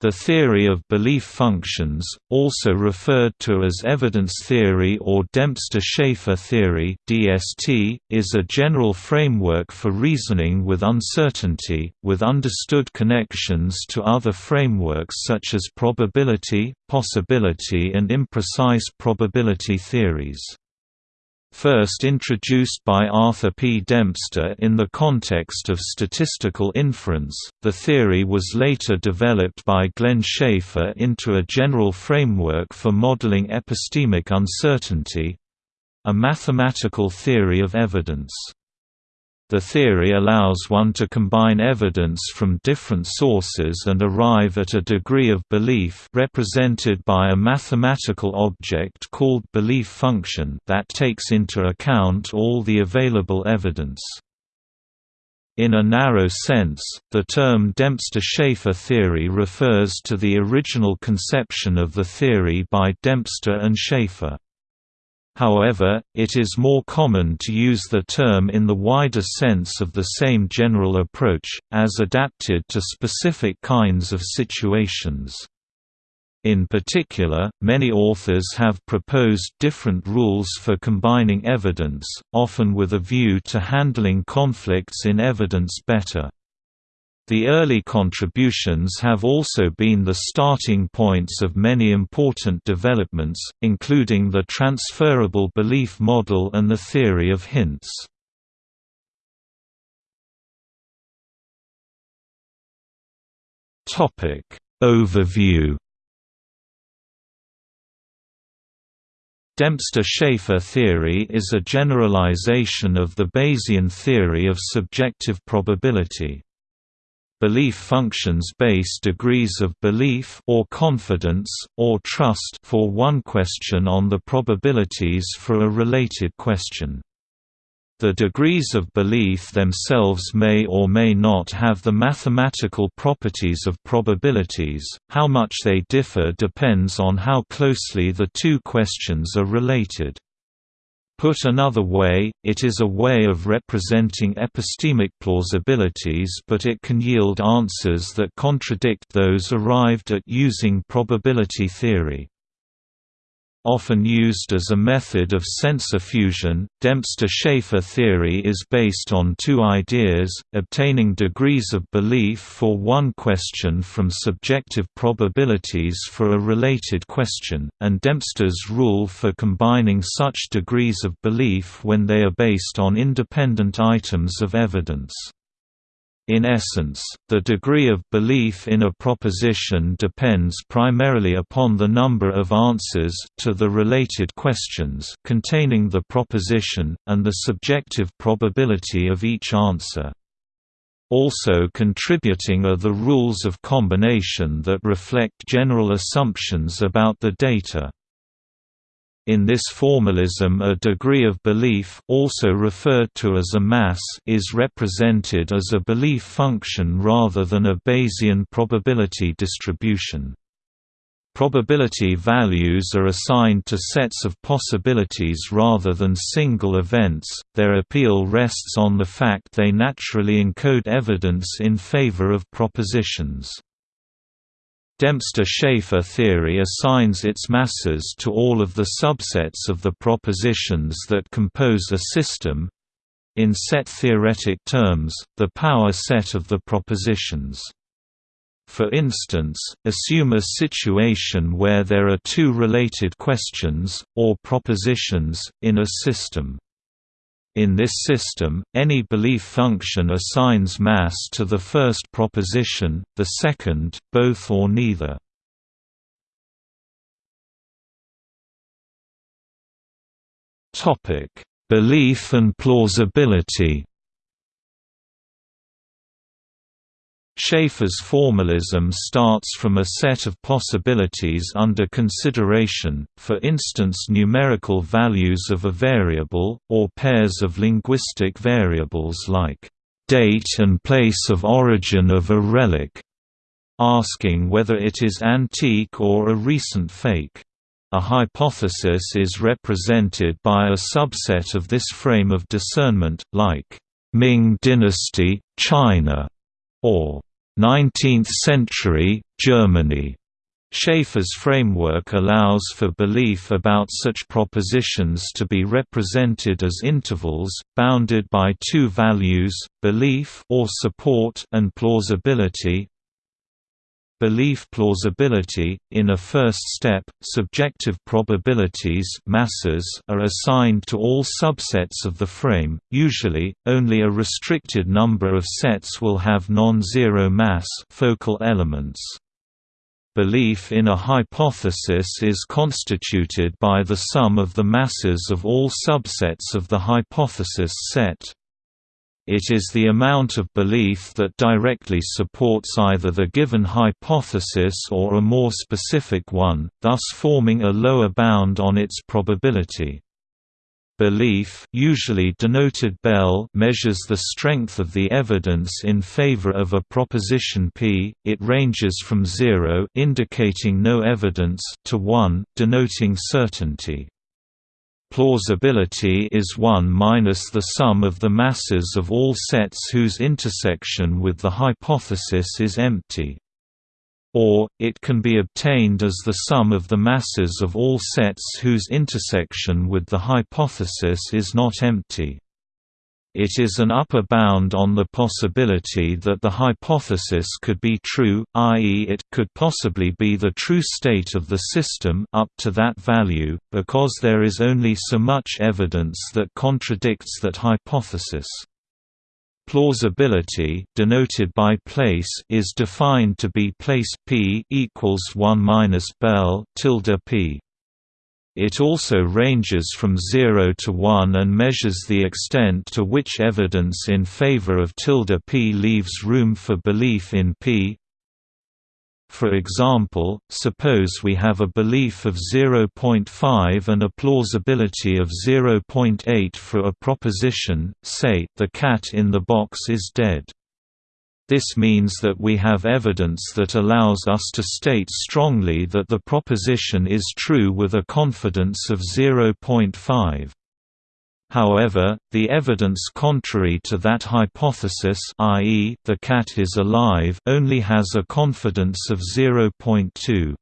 The theory of belief functions, also referred to as evidence theory or Dempster-Shafer theory (DST), is a general framework for reasoning with uncertainty, with understood connections to other frameworks such as probability, possibility and imprecise probability theories. First introduced by Arthur P. Dempster in the context of statistical inference, the theory was later developed by Glenn Shafer into a general framework for modeling epistemic uncertainty—a mathematical theory of evidence. The theory allows one to combine evidence from different sources and arrive at a degree of belief represented by a mathematical object called belief function that takes into account all the available evidence. In a narrow sense, the term Dempster-Shafer theory refers to the original conception of the theory by Dempster and Shafer. However, it is more common to use the term in the wider sense of the same general approach, as adapted to specific kinds of situations. In particular, many authors have proposed different rules for combining evidence, often with a view to handling conflicts in evidence better. The early contributions have also been the starting points of many important developments, including the transferable belief model and the theory of hints. Overview Dempster-Shafer theory is a generalization of the Bayesian theory of subjective probability. Belief functions base degrees of belief or confidence, or trust for one question on the probabilities for a related question. The degrees of belief themselves may or may not have the mathematical properties of probabilities, how much they differ depends on how closely the two questions are related. Put another way, it is a way of representing epistemic plausibilities but it can yield answers that contradict those arrived at using probability theory. Often used as a method of sensor fusion, Dempster-Shafer theory is based on two ideas, obtaining degrees of belief for one question from subjective probabilities for a related question, and Dempster's rule for combining such degrees of belief when they are based on independent items of evidence. In essence, the degree of belief in a proposition depends primarily upon the number of answers to the related questions containing the proposition, and the subjective probability of each answer. Also contributing are the rules of combination that reflect general assumptions about the data. In this formalism a degree of belief also referred to as a mass is represented as a belief function rather than a Bayesian probability distribution. Probability values are assigned to sets of possibilities rather than single events. Their appeal rests on the fact they naturally encode evidence in favor of propositions. Dempster-Shafer theory assigns its masses to all of the subsets of the propositions that compose a system in set-theoretic terms, the power set of the propositions. For instance, assume a situation where there are two related questions, or propositions, in a system. In this system, any belief function assigns mass to the first proposition, the second, both or neither. Belief and plausibility Shafer's formalism starts from a set of possibilities under consideration, for instance numerical values of a variable, or pairs of linguistic variables like date and place of origin of a relic, asking whether it is antique or a recent fake. A hypothesis is represented by a subset of this frame of discernment, like Ming Dynasty, China, or 19th century, Germany Shafer's framework allows for belief about such propositions to be represented as intervals, bounded by two values, belief or support and plausibility. Belief plausibility in a first step subjective probabilities masses are assigned to all subsets of the frame usually only a restricted number of sets will have non-zero mass focal elements Belief in a hypothesis is constituted by the sum of the masses of all subsets of the hypothesis set. It is the amount of belief that directly supports either the given hypothesis or a more specific one, thus forming a lower bound on its probability. Belief usually denoted Bell measures the strength of the evidence in favor of a proposition P. It ranges from 0 indicating no evidence to 1 denoting certainty. Plausibility is 1 minus the sum of the masses of all sets whose intersection with the hypothesis is empty or, it can be obtained as the sum of the masses of all sets whose intersection with the hypothesis is not empty. It is an upper bound on the possibility that the hypothesis could be true, i.e. it could possibly be the true state of the system up to that value, because there is only so much evidence that contradicts that hypothesis. Plausibility denoted by place is defined to be place p equals 1 minus Bell tilde p. It also ranges from 0 to 1 and measures the extent to which evidence in favor of tilde p leaves room for belief in p. For example, suppose we have a belief of 0.5 and a plausibility of 0.8 for a proposition, say, the cat in the box is dead. This means that we have evidence that allows us to state strongly that the proposition is true with a confidence of 0.5. However, the evidence contrary to that hypothesis i.e., the cat is alive only has a confidence of 0.2.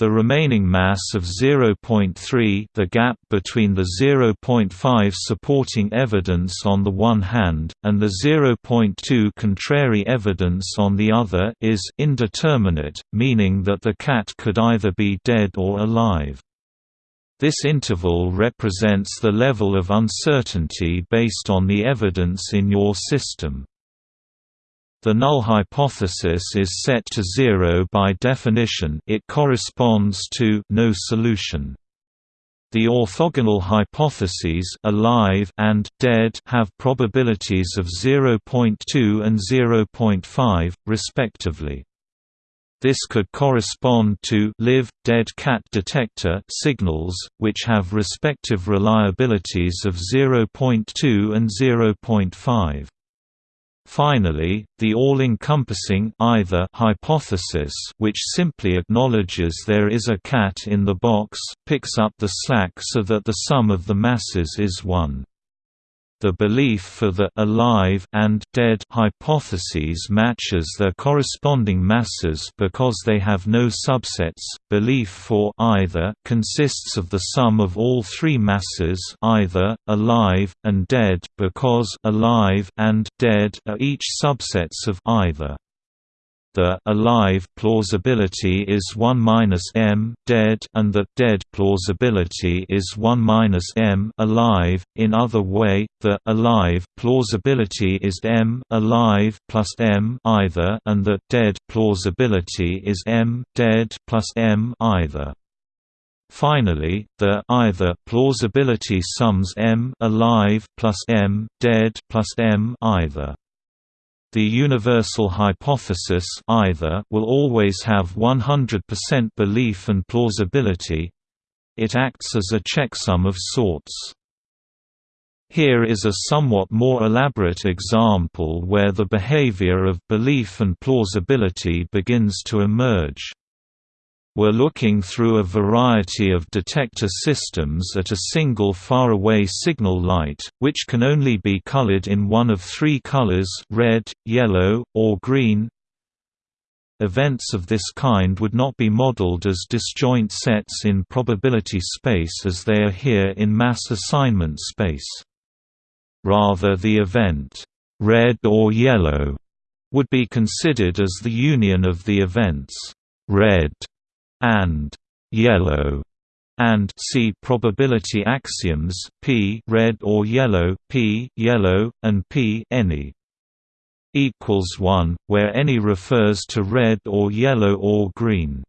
The remaining mass of 0.3 the gap between the 0.5 supporting evidence on the one hand, and the 0.2 contrary evidence on the other is indeterminate, meaning that the cat could either be dead or alive. This interval represents the level of uncertainty based on the evidence in your system. The null hypothesis is set to zero by definition it corresponds to no solution. The orthogonal hypotheses alive and dead have probabilities of 0.2 and 0.5, respectively. This could correspond to live dead cat detector signals, which have respective reliabilities of 0.2 and 0.5. Finally, the all-encompassing either hypothesis which simply acknowledges there is a cat in the box, picks up the slack so that the sum of the masses is 1. The belief for the alive and dead hypotheses matches their corresponding masses because they have no subsets. Belief for either consists of the sum of all three masses either alive and dead because alive and dead are each subsets of either. The alive plausibility is 1 minus m dead and the dead plausibility is 1 minus m alive. In other way, the alive plausibility is m alive plus m either and the dead plausibility is m dead plus m either. Finally, the either plausibility sums m alive plus m dead plus m either. The universal hypothesis either will always have 100% belief and plausibility. It acts as a checksum of sorts. Here is a somewhat more elaborate example where the behavior of belief and plausibility begins to emerge. We're looking through a variety of detector systems at a single faraway signal light, which can only be colored in one of three colors red, yellow, or green events of this kind would not be modeled as disjoint sets in probability space as they are here in mass assignment space. Rather the event, red or yellow, would be considered as the union of the events, red and yellow and see probability axioms p red or yellow, p yellow, and p any equals 1, where any refers to red or yellow or green.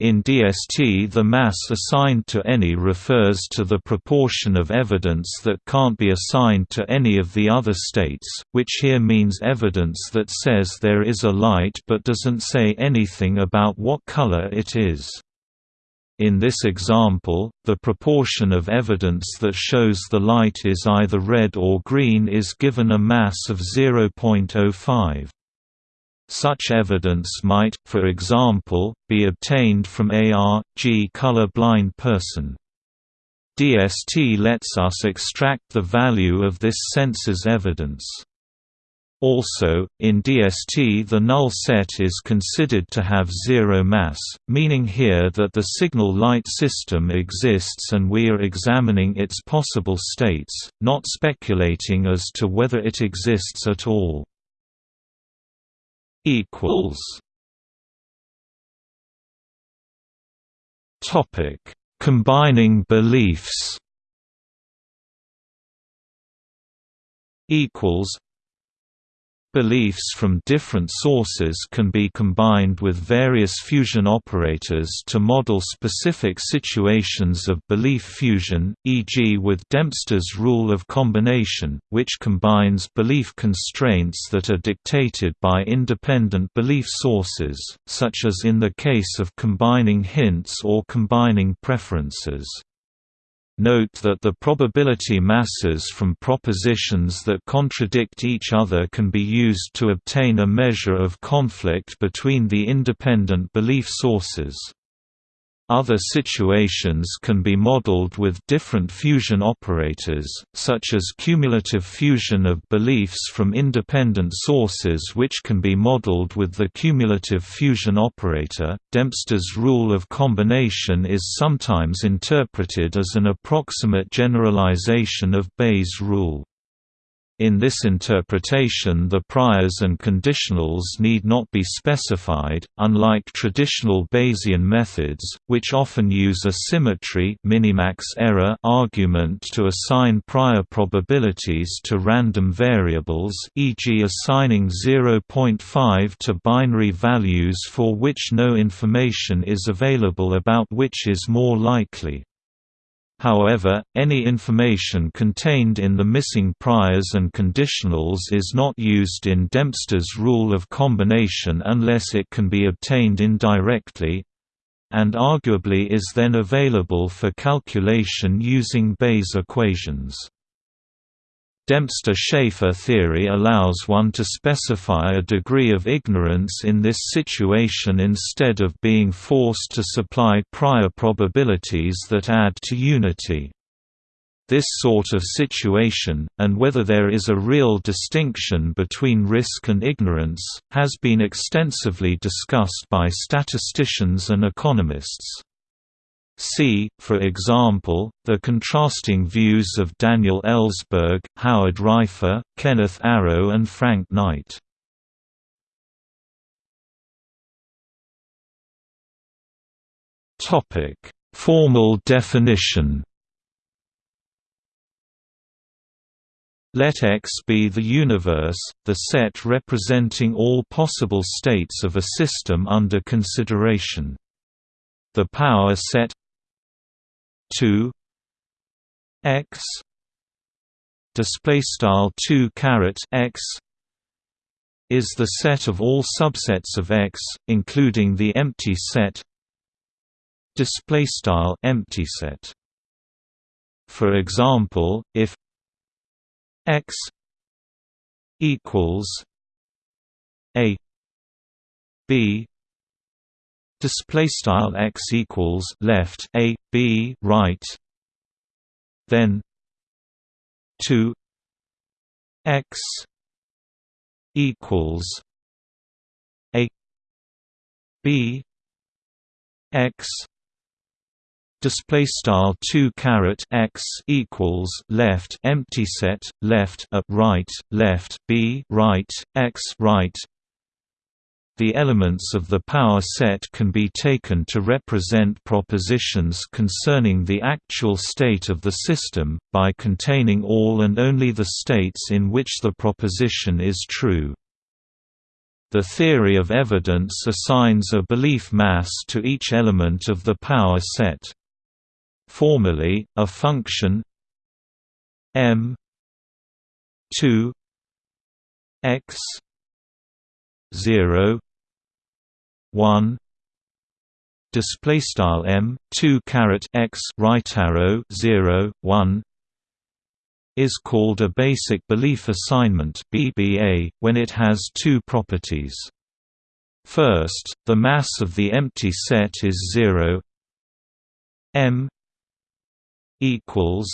In DST the mass assigned to any refers to the proportion of evidence that can't be assigned to any of the other states, which here means evidence that says there is a light but doesn't say anything about what color it is. In this example, the proportion of evidence that shows the light is either red or green is given a mass of 0.05. Such evidence might, for example, be obtained from a G color-blind person. DST lets us extract the value of this sensor's evidence. Also, in DST the null set is considered to have zero mass, meaning here that the signal light system exists and we are examining its possible states, not speculating as to whether it exists at all. Combining beliefs. Equals Beliefs from different sources can be combined with various fusion operators to model specific situations of belief fusion, e.g. with Dempster's rule of combination, which combines belief constraints that are dictated by independent belief sources, such as in the case of combining hints or combining preferences. Note that the probability masses from propositions that contradict each other can be used to obtain a measure of conflict between the independent belief sources. Other situations can be modeled with different fusion operators, such as cumulative fusion of beliefs from independent sources which can be modeled with the cumulative fusion operator. Dempster's rule of combination is sometimes interpreted as an approximate generalization of Bayes' rule. In this interpretation the priors and conditionals need not be specified, unlike traditional Bayesian methods, which often use a symmetry minimax error argument to assign prior probabilities to random variables e.g. assigning 0.5 to binary values for which no information is available about which is more likely. However, any information contained in the missing priors and conditionals is not used in Dempster's rule of combination unless it can be obtained indirectly and arguably is then available for calculation using Bayes equations. Dempster-Shafer theory allows one to specify a degree of ignorance in this situation instead of being forced to supply prior probabilities that add to unity. This sort of situation, and whether there is a real distinction between risk and ignorance, has been extensively discussed by statisticians and economists. See, for example, the contrasting views of Daniel Ellsberg, Howard Raiffa, Kenneth Arrow and Frank Knight. Formal definition Let X be the universe, the set representing all possible states of a system under consideration. The power set 2 x display style 2 caret x is the set of all subsets of x including the empty set display style empty set. For example if x equals a b display style x equals left a b right. Then 2 x equals a b x. Display style 2 caret x equals left empty set left a right left b right x right the elements of the power set can be taken to represent propositions concerning the actual state of the system, by containing all and only the states in which the proposition is true. The theory of evidence assigns a belief mass to each element of the power set. Formally, a function m 2 x 0 1 display style m 2 caret x right arrow 0 1 is called a basic belief assignment BBA when it has two properties. First the mass of the empty set is 0 m equals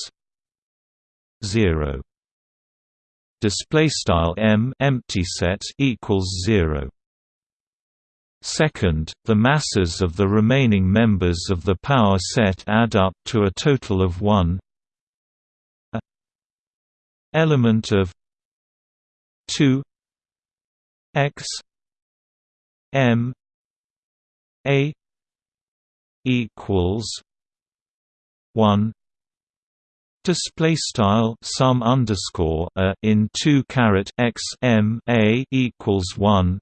0 display style m empty set equals 0 Second, the masses of the remaining members of the power set add up to a total of 1 a element of 2 x m a equals 1 display style sum underscore a in 2 caret x m a equals 1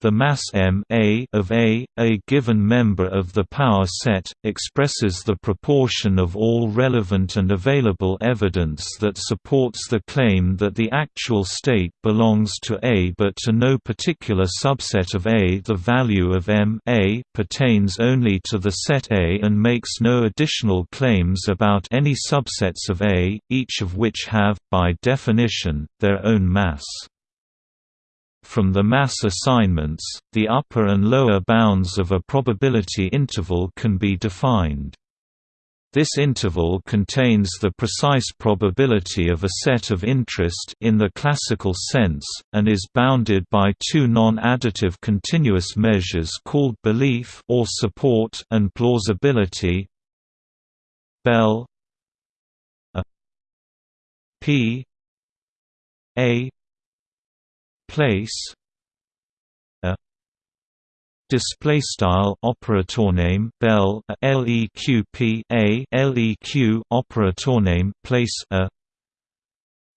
the mass m a of A, a given member of the power set, expresses the proportion of all relevant and available evidence that supports the claim that the actual state belongs to A but to no particular subset of A. The value of m a pertains only to the set A and makes no additional claims about any subsets of A, each of which have, by definition, their own mass. From the mass assignments, the upper and lower bounds of a probability interval can be defined. This interval contains the precise probability of a set of interest in the classical sense, and is bounded by two non-additive continuous measures called belief or support and plausibility. Bell a p a place a display style operator name bell a leq a leq operator name place a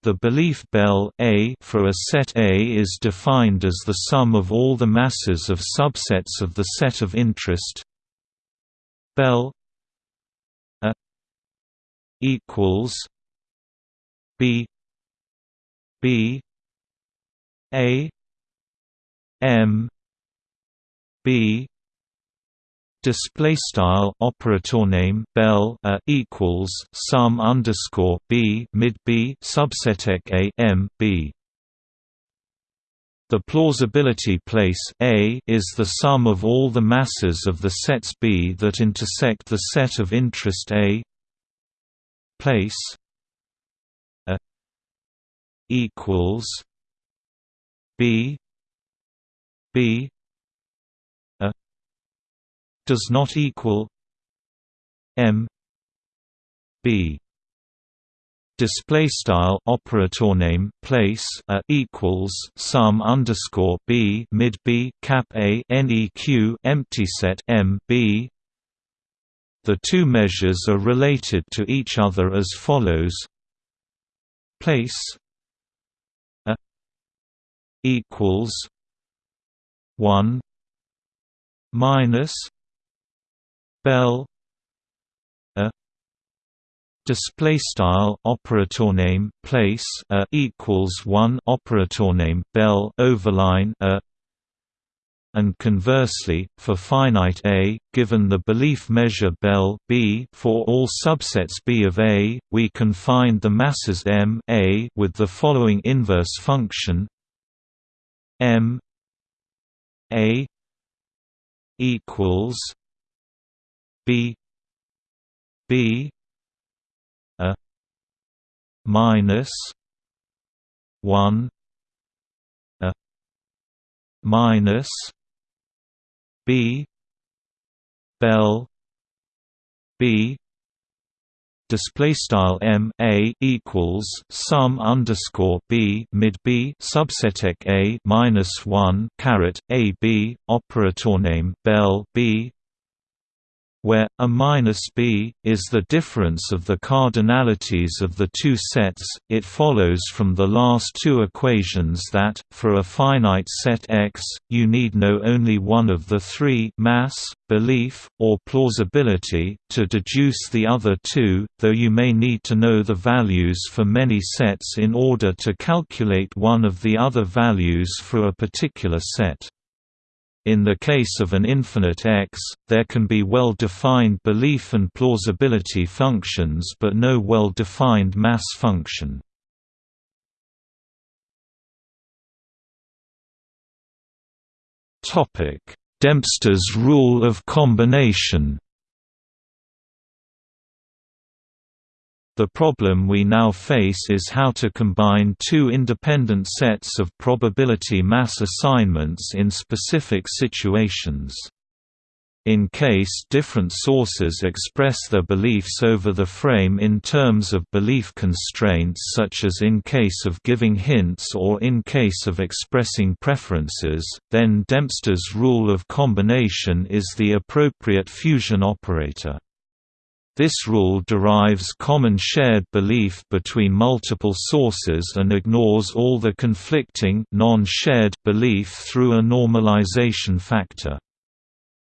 the belief bell A for a set A is defined as the sum of all the masses of subsets of the set of interest. Bell A equals B B a M B display style operator name bell a equals sum underscore b mid b subset a m b. The plausibility place A is the sum of all the masses of the sets B that intersect the set of interest A. Place A equals B B a does not equal M B. Display style operator name place a equals sum underscore b mid b cap a neq empty set m b. The two measures are related to each other as follows. Place equals one minus bell a display style operator name place a equals 1 operator name bell overline a. And conversely, for finite A, given the belief measure Bell B for all subsets B of A, we can find the masses M A with the following inverse function M A equals B B a minus one a minus B bell B display style m a equals sum underscore b mid b subset a minus one caret a b operator name bell b where a minus b is the difference of the cardinalities of the two sets, it follows from the last two equations that, for a finite set X, you need know only one of the three mass, belief, or plausibility, to deduce the other two, though you may need to know the values for many sets in order to calculate one of the other values for a particular set. In the case of an infinite X, there can be well-defined belief and plausibility functions but no well-defined mass function. Dempster's rule of combination The problem we now face is how to combine two independent sets of probability mass assignments in specific situations. In case different sources express their beliefs over the frame in terms of belief constraints such as in case of giving hints or in case of expressing preferences, then Dempster's rule of combination is the appropriate fusion operator. This rule derives common shared belief between multiple sources and ignores all the conflicting non-shared belief through a normalization factor.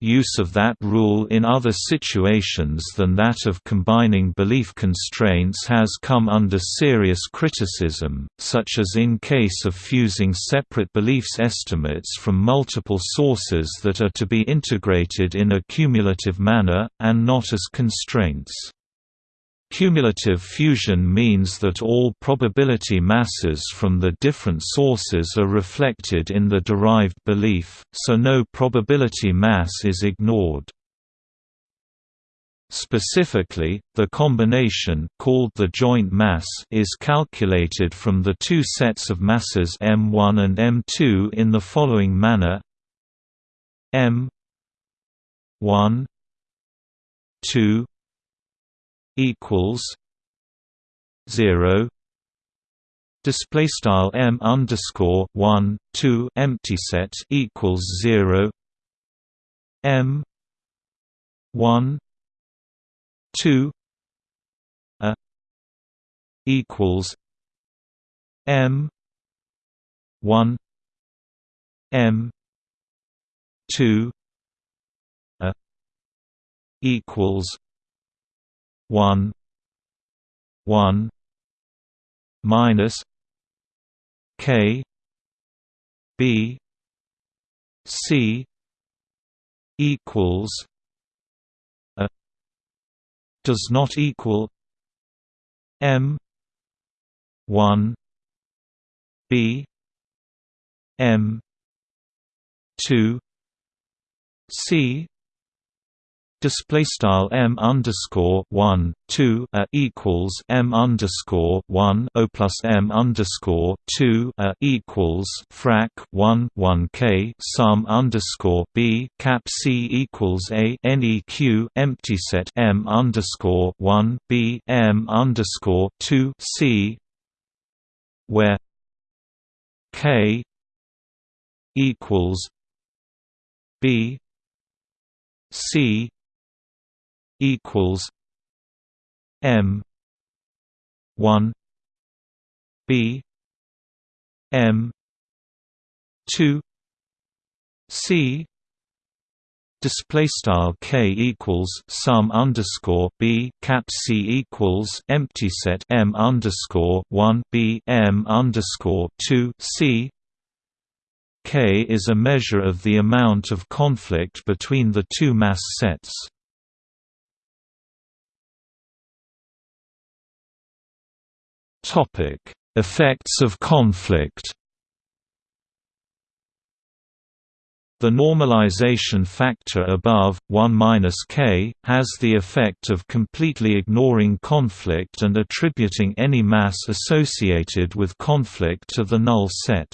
Use of that rule in other situations than that of combining belief constraints has come under serious criticism, such as in case of fusing separate beliefs estimates from multiple sources that are to be integrated in a cumulative manner, and not as constraints. Cumulative fusion means that all probability masses from the different sources are reflected in the derived belief, so no probability mass is ignored. Specifically, the combination called the joint mass is calculated from the two sets of masses m1 and m2 in the following manner m 1 2 equals zero. Display style m underscore one two empty set equals zero. m one two a equals m one m two a equals one one minus K B C equals a does not equal M one B M two C display style m underscore one two a equals m underscore one o plus m underscore two a equals frac one one k sum underscore b cap c equals a neq empty set m underscore one b m underscore two c where k equals b c equals M one B M two C display style k equals sum underscore b cap c equals empty set m underscore one b m underscore two c k is a measure of the amount of conflict between the two mass sets. Topic: Effects of conflict. The normalization factor above 1-k has the effect of completely ignoring conflict and attributing any mass associated with conflict to the null set.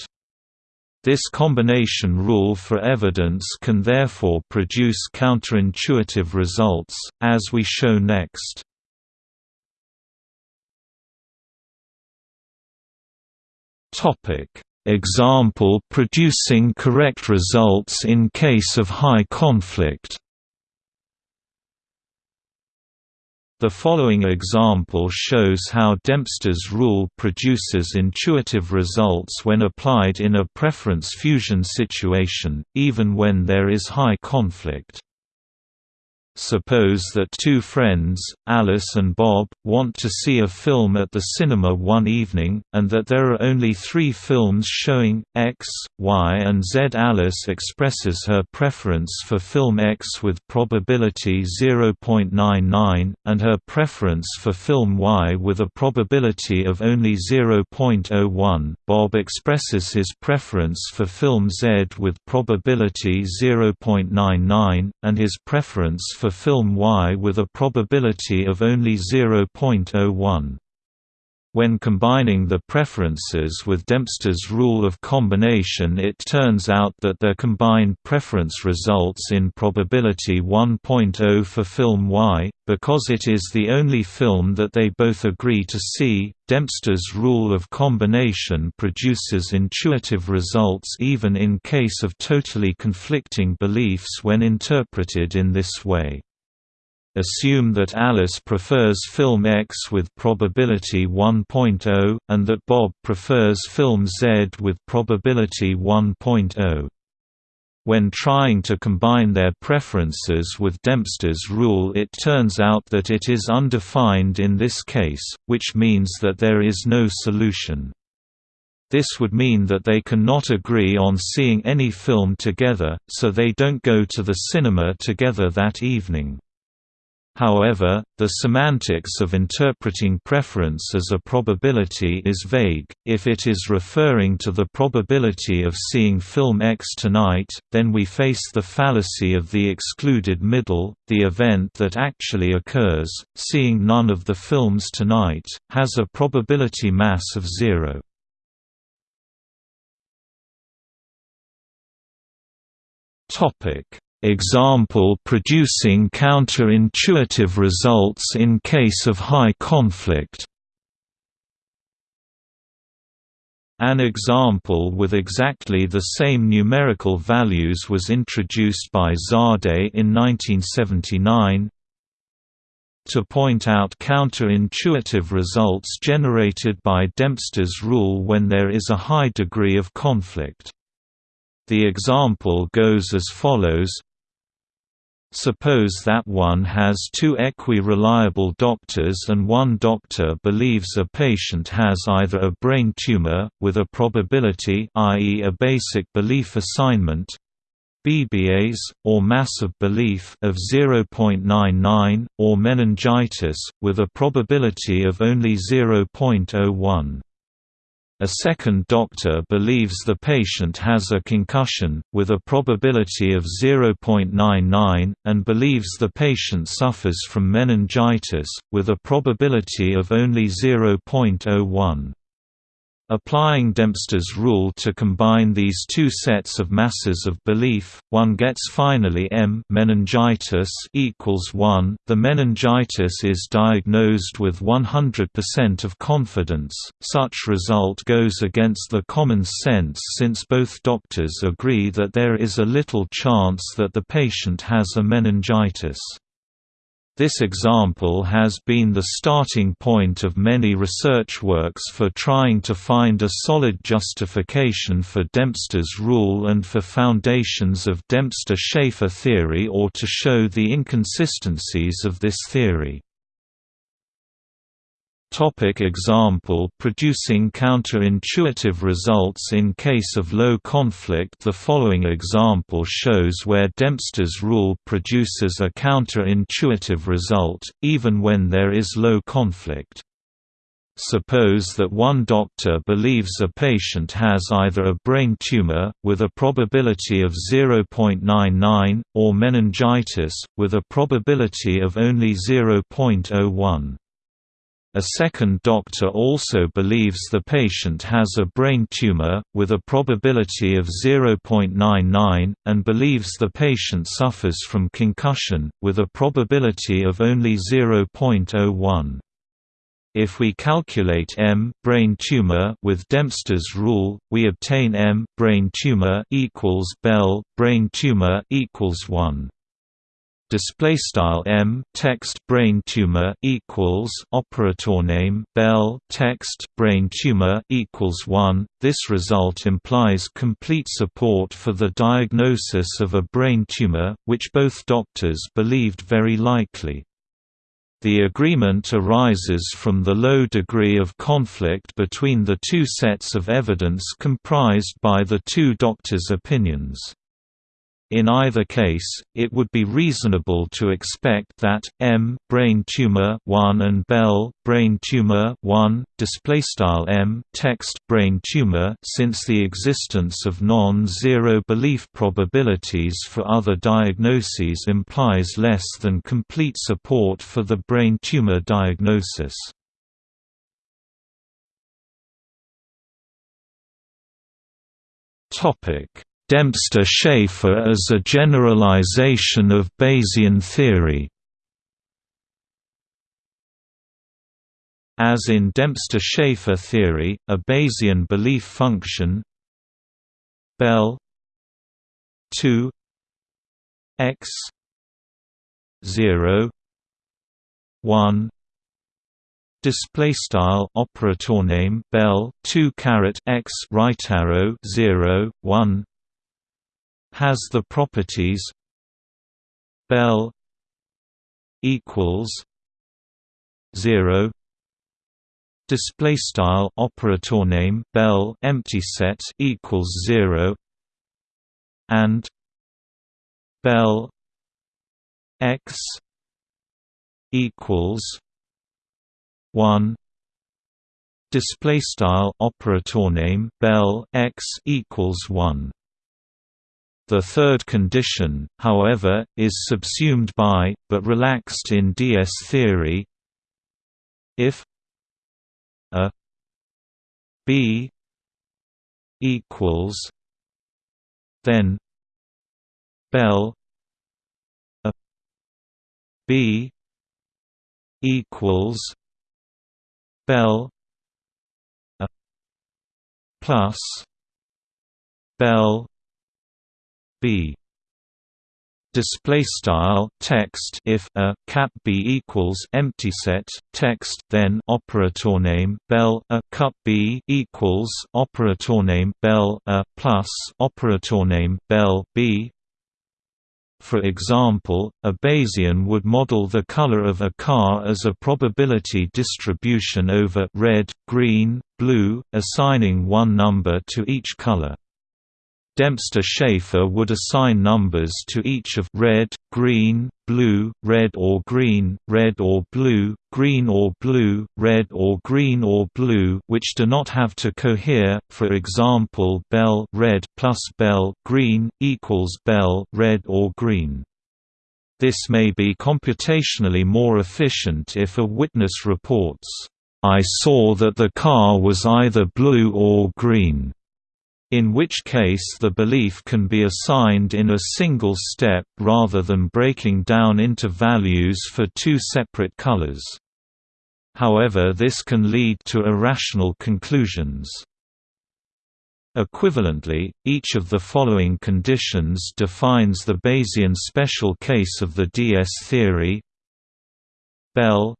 This combination rule for evidence can therefore produce counterintuitive results, as we show next. Example producing correct results in case of high conflict The following example shows how Dempster's rule produces intuitive results when applied in a preference fusion situation, even when there is high conflict. Suppose that two friends, Alice and Bob, want to see a film at the cinema one evening, and that there are only three films showing, X, Y and Z. Alice expresses her preference for film X with probability 0.99, and her preference for film Y with a probability of only 0.01. Bob expresses his preference for film Z with probability 0.99, and his preference for film Y with a probability of only 0.01. When combining the preferences with Dempster's rule of combination it turns out that their combined preference results in probability 1.0 for film Y, because it is the only film that they both agree to see. Dempster's rule of combination produces intuitive results even in case of totally conflicting beliefs when interpreted in this way. Assume that Alice prefers film X with probability 1.0, and that Bob prefers film Z with probability 1.0. When trying to combine their preferences with Dempster's rule it turns out that it is undefined in this case, which means that there is no solution. This would mean that they cannot agree on seeing any film together, so they don't go to the cinema together that evening. However, the semantics of interpreting preference as a probability is vague. If it is referring to the probability of seeing film X tonight, then we face the fallacy of the excluded middle. The event that actually occurs, seeing none of the films tonight, has a probability mass of zero. Topic Example producing counterintuitive results in case of high conflict An example with exactly the same numerical values was introduced by Zadeh in 1979 to point out counterintuitive results generated by Dempster's rule when there is a high degree of conflict. The example goes as follows Suppose that one has two equi-reliable doctors and one doctor believes a patient has either a brain tumor, with a probability i.e. a basic belief assignment BBAs, or mass of belief of 0.99, or meningitis, with a probability of only 0.01. A second doctor believes the patient has a concussion, with a probability of 0.99, and believes the patient suffers from meningitis, with a probability of only 0.01. Applying Dempster's rule to combine these two sets of masses of belief, one gets finally M meningitis equals 1. The meningitis is diagnosed with 100% of confidence. Such result goes against the common sense since both doctors agree that there is a little chance that the patient has a meningitis. This example has been the starting point of many research works for trying to find a solid justification for Dempster's rule and for foundations of Dempster-Shafer theory or to show the inconsistencies of this theory. Topic example Producing counterintuitive results in case of low conflict The following example shows where Dempster's rule produces a counterintuitive result, even when there is low conflict. Suppose that one doctor believes a patient has either a brain tumor, with a probability of 0.99, or meningitis, with a probability of only 0.01. A second doctor also believes the patient has a brain tumor, with a probability of 0.99, and believes the patient suffers from concussion, with a probability of only 0.01. If we calculate M brain tumor with Dempster's rule, we obtain M brain tumor equals Bell brain tumor equals 1 display style m text brain tumor equals operator name bell text brain tumor equals 1 this result implies complete support for the diagnosis of a brain tumor which both doctors believed very likely. The agreement arises from the low degree of conflict between the two sets of evidence comprised by the two doctors' opinions in either case, it would be reasonable to expect that M brain tumor 1 and Bell brain tumor 1 display M text brain tumor since the existence of non-zero belief probabilities for other diagnoses implies less than complete support for the brain tumor diagnosis. Topic Dempster-Shafer as a generalization of Bayesian theory. As in Dempster-Shafer theory, a Bayesian belief function Bell 2 x 0 1 display style operator name bell 2 caret x right arrow 0 1 has the properties Bell equals zero. Display style operator name Bell empty set equals zero. And Bell x equals one. Display style operator name Bell x equals one the third condition, however, is subsumed by, but relaxed in DS theory. If a b equals then bell a b equals bell a plus bell b display style text if a cap b equals empty set text then operator name bell a cup b equals operator name bell a plus operator name bell b for example, a Bayesian would model the color of a car as a probability distribution over red, green, blue, assigning one number to each color. Dempster-Shafer would assign numbers to each of red, green, blue, red or green, red or blue, green or blue, red or green or blue which do not have to cohere, for example bell red plus bell green, equals bell red or green. This may be computationally more efficient if a witness reports, "...I saw that the car was either blue or green." In which case the belief can be assigned in a single step rather than breaking down into values for two separate colors. However this can lead to irrational conclusions. Equivalently, each of the following conditions defines the Bayesian special case of the DS theory Bell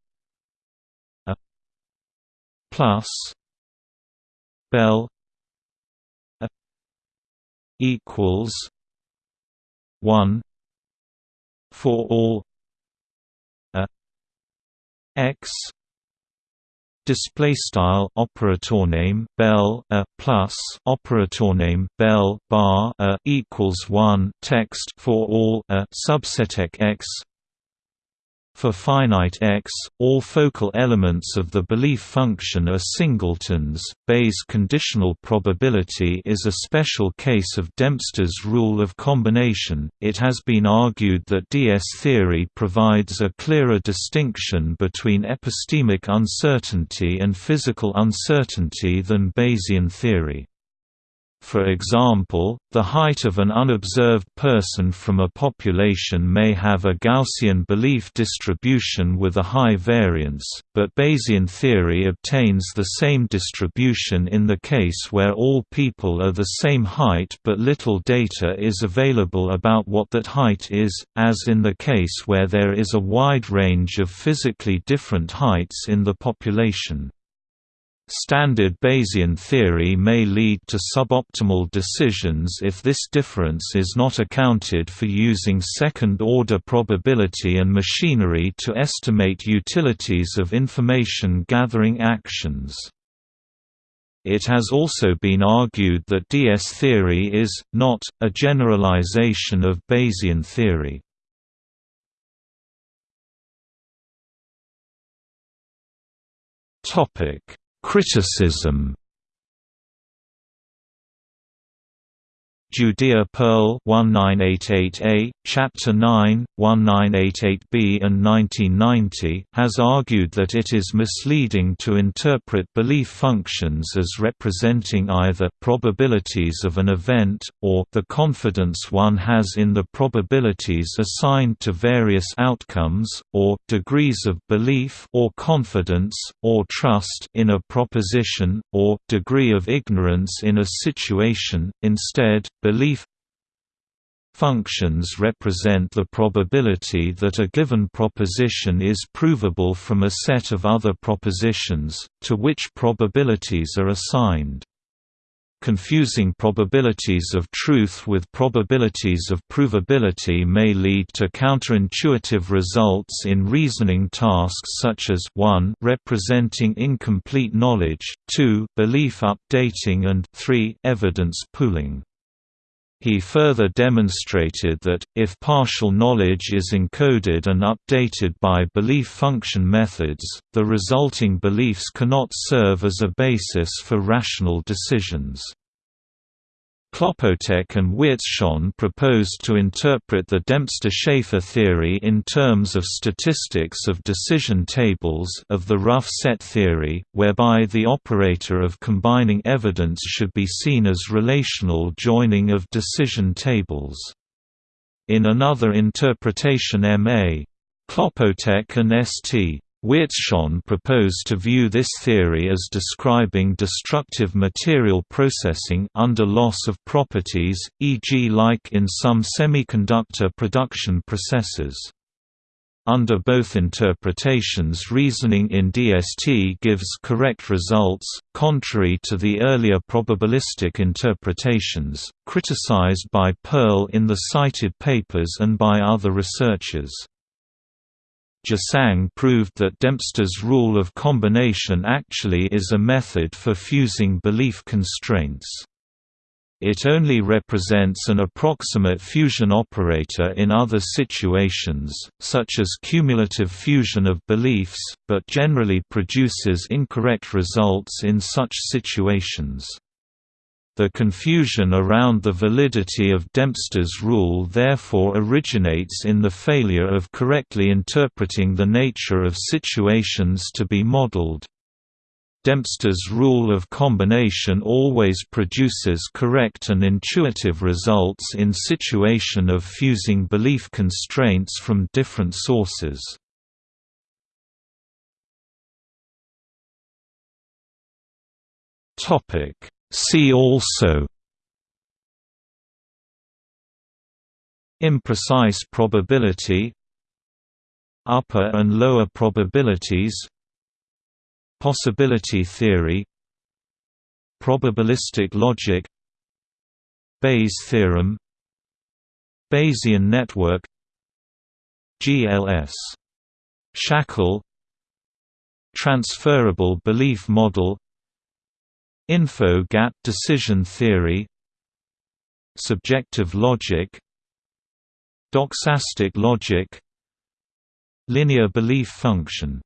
a plus Bell equals one for all a x display style operator name bell a plus operator name bell bar a equals 1 text for all a subset x For finite X, all focal elements of the belief function are singletons. Bayes' conditional probability is a special case of Dempster's rule of combination. It has been argued that DS theory provides a clearer distinction between epistemic uncertainty and physical uncertainty than Bayesian theory. For example, the height of an unobserved person from a population may have a Gaussian belief distribution with a high variance, but Bayesian theory obtains the same distribution in the case where all people are the same height but little data is available about what that height is, as in the case where there is a wide range of physically different heights in the population. Standard Bayesian theory may lead to suboptimal decisions if this difference is not accounted for using second-order probability and machinery to estimate utilities of information-gathering actions. It has also been argued that DS theory is, not, a generalization of Bayesian theory. Topic Criticism Judea Pearl 1988a, Chapter 9, 1988b and 1990 has argued that it is misleading to interpret belief functions as representing either probabilities of an event, or the confidence one has in the probabilities assigned to various outcomes, or degrees of belief or confidence, or trust in a proposition, or degree of ignorance in a situation. Instead, Belief Functions represent the probability that a given proposition is provable from a set of other propositions, to which probabilities are assigned. Confusing probabilities of truth with probabilities of provability may lead to counterintuitive results in reasoning tasks such as 1 representing incomplete knowledge, 2 belief updating and 3 evidence pooling. He further demonstrated that, if partial knowledge is encoded and updated by belief function methods, the resulting beliefs cannot serve as a basis for rational decisions. Kłopotek and Wierzchoń proposed to interpret the Dempster-Shafer theory in terms of statistics of decision tables of the rough set theory, whereby the operator of combining evidence should be seen as relational joining of decision tables. In another interpretation M.A. Kłopotek and St. Wierzchoń proposed to view this theory as describing destructive material processing under loss of properties, e.g. like in some semiconductor production processes. Under both interpretations reasoning in DST gives correct results, contrary to the earlier probabilistic interpretations, criticized by Pearl in the cited papers and by other researchers. Jøsang proved that Dempster's rule of combination actually is a method for fusing belief constraints. It only represents an approximate fusion operator in other situations, such as cumulative fusion of beliefs, but generally produces incorrect results in such situations. The confusion around the validity of Dempster's rule therefore originates in the failure of correctly interpreting the nature of situations to be modeled. Dempster's rule of combination always produces correct and intuitive results in situation of fusing belief constraints from different sources. Topic See also. Imprecise probability. Upper and lower probabilities. Possibility theory. Probabilistic logic. Bayes theorem. Bayesian network. GLS. Shackle. Transferable belief model Info-gap decision theory Subjective logic Doxastic logic linear belief function